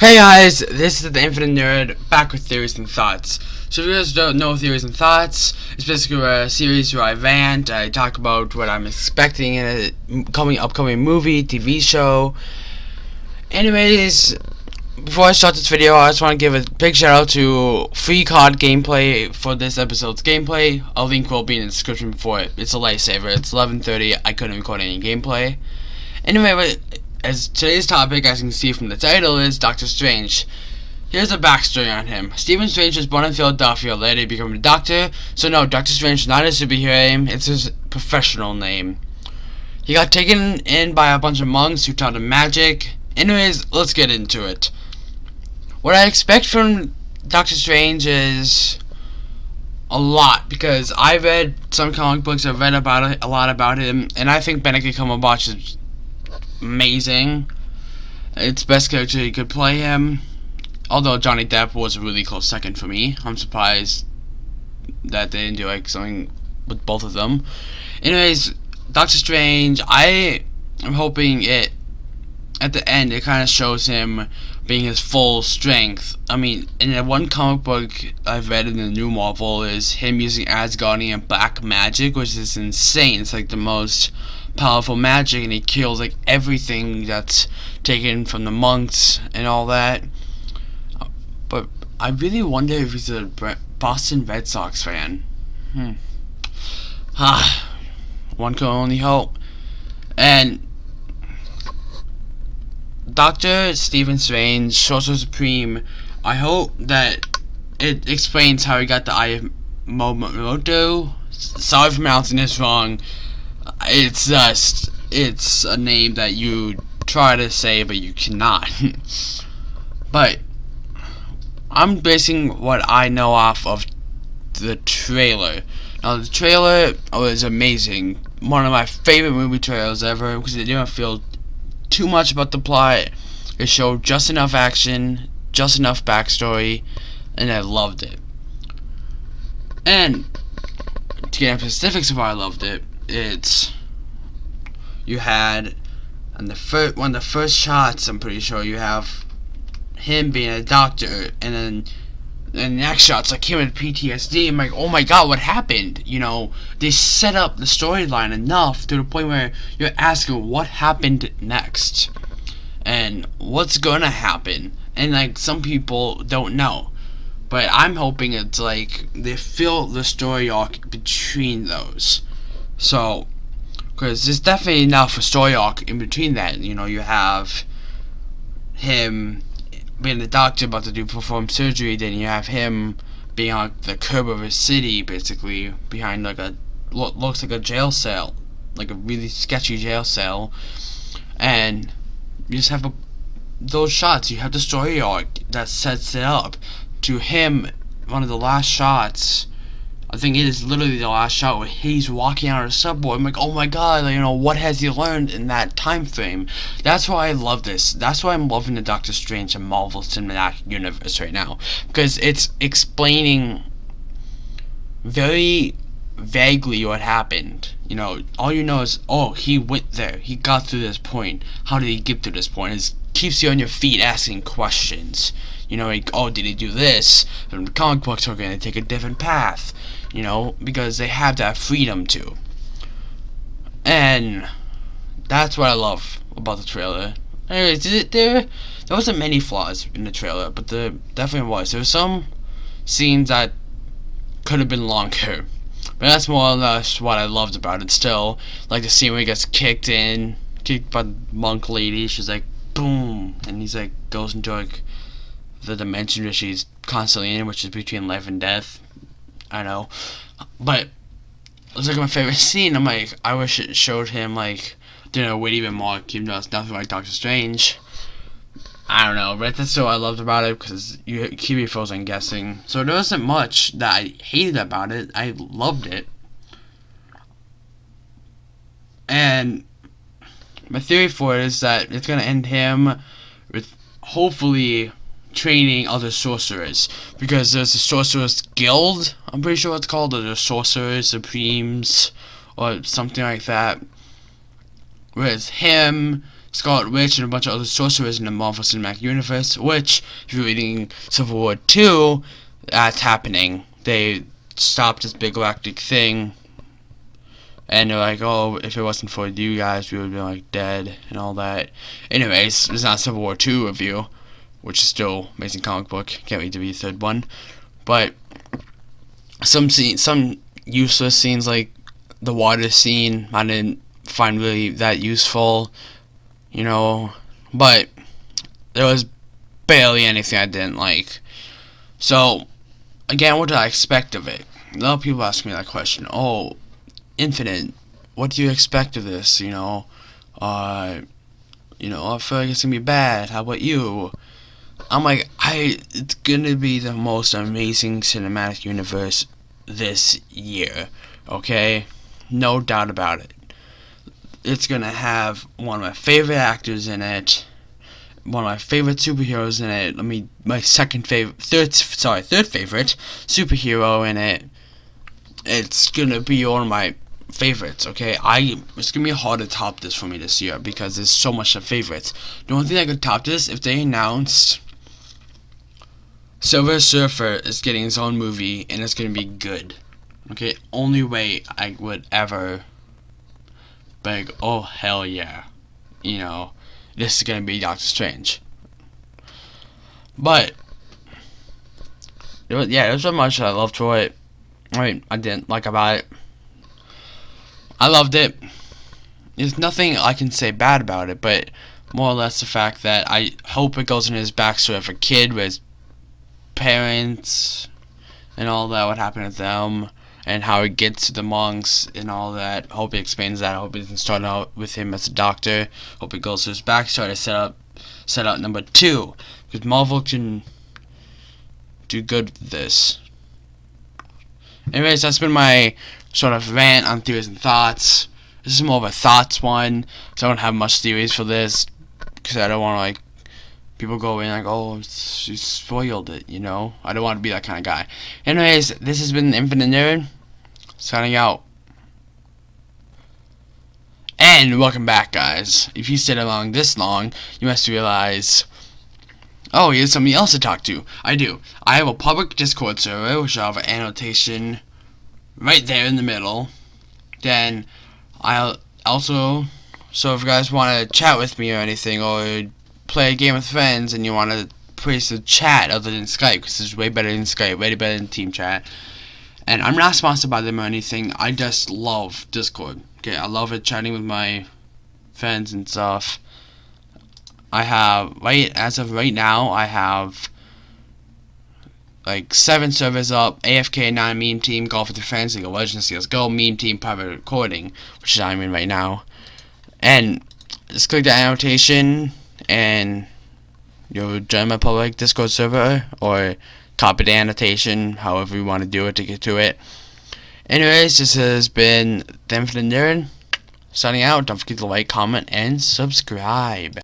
Hey guys, this is the Infinite Nerd, back with Theories and Thoughts. So if you guys don't know Theories and Thoughts, it's basically a series where I rant, I talk about what I'm expecting in a coming upcoming movie, TV show. Anyways, before I start this video, I just want to give a big shout out to Free Card Gameplay for this episode's gameplay. A link will be in the description for it. It's a lifesaver. It's 11.30, I couldn't record any gameplay. Anyway, as today's topic, as you can see from the title, is Doctor Strange. Here's a backstory on him. Stephen Strange was born in Philadelphia, later became a doctor. So no, Doctor Strange is not his superhero name, it's his professional name. He got taken in by a bunch of monks who taught him magic. Anyways, let's get into it. What I expect from Doctor Strange is a lot because I read some comic books. I've read about a lot about him, and I think Benedict Cumberbatch is amazing. It's best character you could play him. Although Johnny Depp was a really close second for me. I'm surprised that they didn't do like something with both of them. Anyways, Doctor Strange, I am hoping it at the end it kind of shows him being his full strength. I mean, in one comic book I've read in the new Marvel is him using Asgardian black magic, which is insane. It's like the most powerful magic and he kills like everything that's taken from the monks and all that. But I really wonder if he's a Boston Red Sox fan. Hmm. Ah, one can only hope. And Doctor Stephen Strange, Sorcerer Supreme. I hope that it explains how he got the Eye of Momoto. Sorry if pronouncing this wrong it's just it's a name that you try to say but you cannot but I'm basing what I know off of the trailer now the trailer was amazing one of my favorite movie trailers ever because it didn't feel too much about the plot. It showed just enough action just enough backstory and I loved it. And to get into specifics of why I loved it it's you had and the first one of the first shots I'm pretty sure you have him being a doctor and then the next shot's like him with PTSD. I'm like, oh my god, what happened? You know, they set up the storyline enough to the point where you're asking what happened next and what's gonna happen. And like some people don't know. But I'm hoping it's like they fill the story arc between those. So because there's definitely enough a story arc in between that. You know, you have him being the doctor about to do perform surgery, then you have him being on the curb of a city, basically, behind like a looks like a jail cell, like a really sketchy jail cell, and you just have a, those shots. You have the story arc that sets it up to him. One of the last shots I think it is literally the last shot where he's walking out of the subway. I'm like, oh my god, you know, what has he learned in that time frame? That's why I love this. That's why I'm loving the Doctor Strange and Marvel Cinematic Universe right now. Because it's explaining very vaguely what happened. You know, all you know is, oh, he went there. He got to this point. How did he get to this point? Keeps you on your feet asking questions. You know, like, oh, did he do this? And the comic books are going to take a different path you know, because they have that freedom to. And that's what I love about the trailer. Anyways, it, there there wasn't many flaws in the trailer, but there definitely was. There were some scenes that could have been longer. But that's more or less what I loved about it still. Like the scene where he gets kicked in, kicked by the monk lady, she's like, boom, and he's like, goes into like the dimension that she's constantly in, which is between life and death. I know. But it's like my favorite scene. I'm like, I wish it showed him like doing a wit even more, even though it's nothing like Doctor Strange. I don't know, but that's what I loved about it because you keep me frozen guessing. So there wasn't much that I hated about it. I loved it. And my theory for it is that it's gonna end him with hopefully training other sorcerers because there's a sorcerers guild I'm pretty sure it's called the sorcerers supremes or something like that with him, Scarlet Witch, and a bunch of other sorcerers in the Marvel Cinematic Universe. Which, if you're reading Civil War two, that's happening. They stopped this big galactic thing. And they're like, oh, if it wasn't for you guys, we would be like dead and all that. Anyways, it's not Civil War 2 review, which is still amazing comic book. Can't wait to be the third one. But some scene, some useless scenes like the water scene, I didn't find really that useful, you know. But there was barely anything I didn't like. So again, what did I expect of it? A lot of people ask me that question. Oh, Infinite, what do you expect of this? You know, uh, you know, I feel like it's gonna be bad. How about you? I'm like, I, it's gonna be the most amazing cinematic universe this year. Okay, no doubt about it. It's gonna have one of my favorite actors in it one of my favorite superheroes in it. Let me my second favorite, third sorry, third favorite superhero in it. It's gonna be one of my favorites. Okay, I it's gonna be hard to top this for me this year because there's so much of favorites. The only thing I could top this if they announced Silver Surfer is getting his own movie and it's gonna be good. Okay, only way I would ever beg. Oh hell yeah, you know this is going to be Doctor Strange. But, was, yeah, there's so much I loved for it. I mean, I didn't like about it. I loved it. There's nothing I can say bad about it, but more or less the fact that I hope it goes in his backstory of a kid with parents and all that, what happened to them and how he gets to the monks and all that. Hope he explains that. Hope he doesn't start out with him as a doctor. Hope he goes to his backstory to set up set out number two. Because Marvel can do good with this. Anyways, that's been my sort of rant on theories and thoughts. This is more of a thoughts one. So I don't have much theories for this. Because I don't want to like people go in like, oh, she spoiled it, you know? I don't want to be that kind of guy. Anyways, this has been Infinite Nerd, signing out. And welcome back, guys. If you stayed along this long, you must realize, oh, here's somebody else to talk to. I do. I have a public Discord server, which I have an annotation right there in the middle. Then, I'll also, so if you guys want to chat with me or anything, or play a game with friends and you want to place a chat other than Skype because it's way better than Skype, way better than Team Chat. And I'm not sponsored by them or anything. I just love Discord. Okay, I love it chatting with my friends and stuff. I have right as of right now I have like seven servers up, AFK nine meme team, golf with your League of Legends, CSGO, meme team, private recording, which is I'm in right now. And just click the annotation and you'll join my public Discord server or copy the annotation, however you want to do it to get to it. Anyways, this has been them for the Nerd signing out. Don't forget to like, comment, and subscribe.